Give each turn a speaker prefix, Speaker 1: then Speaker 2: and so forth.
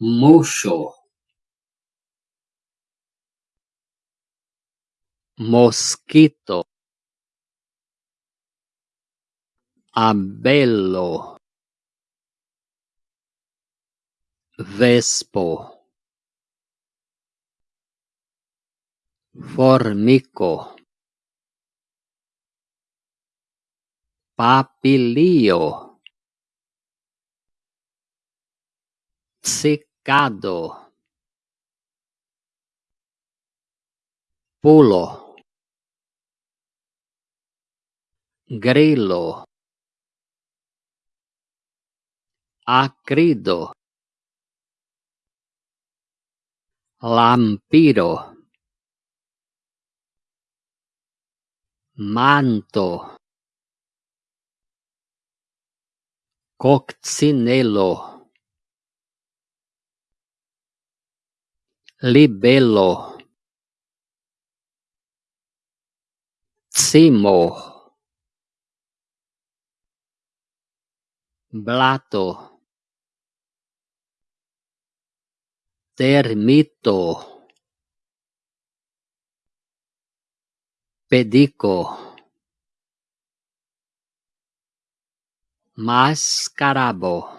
Speaker 1: muŝo moskito abelo vespo. Formico. Papilio cicado pulo grillo acrido lampiro manto coccinello libello. Cimo blato. Termito. Pedico. Mascarabo